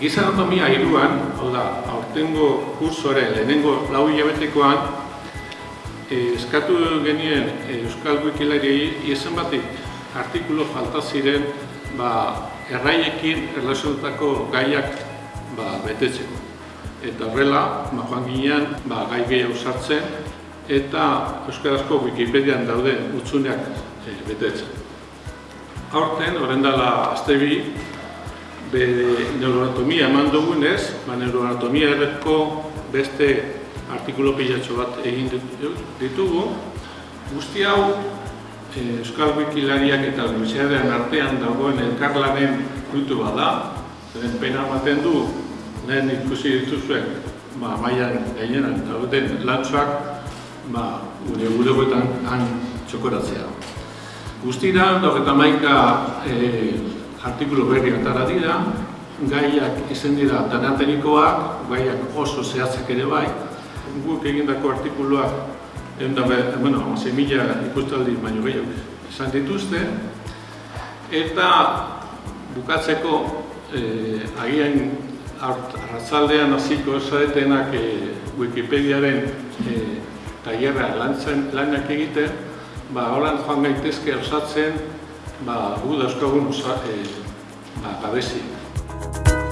giza anatomia iruan, hau da, aurtengo kursoren lehenengo lau hilabetekoan, eh, eskatu genien eh, Euskal Wikilariei izen batik artikulo falta ziren ba, erraiekin erlazionatako gaiak ba, betetzeko. Eta horrela, ba, joan ginean, ba, gai gehiago sartzen, eta Euskarazko Wikipedian dauden utzuneak e, betetzen. Aurten, horren dela azte bi, be neuroanatomia eman dugunez, ba, neuroanatomia erreko beste artikulo pilatxo bat egin ditugu. Guzti hau, e, Euskal Wikilariak eta Universitatean artean dagoen elkarlanen fruitu bada, zeren pena ematen du, lehen ikusi dituzuen, ba, maian gainenan dauden lantzuak, ba, gure bulegoetan han txokoratzea. Guztira, eta maika e, artikulu berri atara dira, gaiak izen dira danatenikoak, gaiak oso zehatzak ere bai, guk egindako artikuluak egun da, bueno, mila ikustaldi baino gehiago izan dituzte, eta bukatzeko eh, agian arratzaldean hasiko esadetenak eh, Wikipediaren eh, tailerra lanak egiten, ba, horan joan gaitezke osatzen, ba, gu dauzkagun osa, eh, ba, gabeziak.